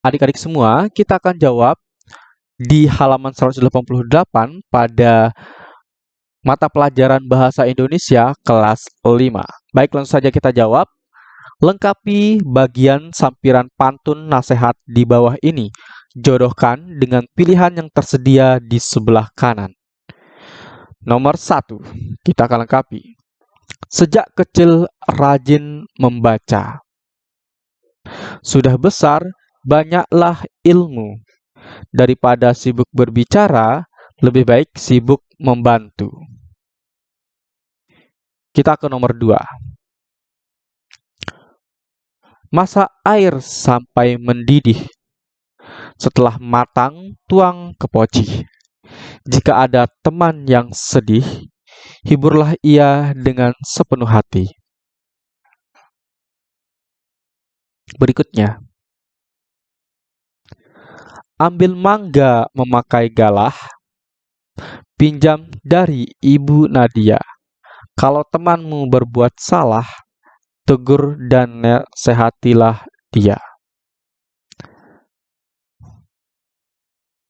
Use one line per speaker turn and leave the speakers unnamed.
adik-adik semua, kita akan jawab di halaman 188 pada mata pelajaran Bahasa Indonesia kelas 5. Baik, langsung saja kita jawab. Lengkapi bagian sampiran pantun nasihat di bawah ini. Jodohkan dengan pilihan yang tersedia di sebelah kanan. Nomor satu, kita akan lengkapi. Sejak kecil rajin membaca. Sudah besar, banyaklah ilmu. Daripada sibuk berbicara, lebih baik sibuk membantu. Kita ke nomor dua. Masak air sampai mendidih. Setelah matang, tuang ke poci. Jika ada teman yang sedih, hiburlah ia dengan sepenuh hati. Berikutnya, ambil mangga memakai galah, pinjam dari Ibu Nadia. Kalau temanmu berbuat salah, tegur dan nasihatilah dia.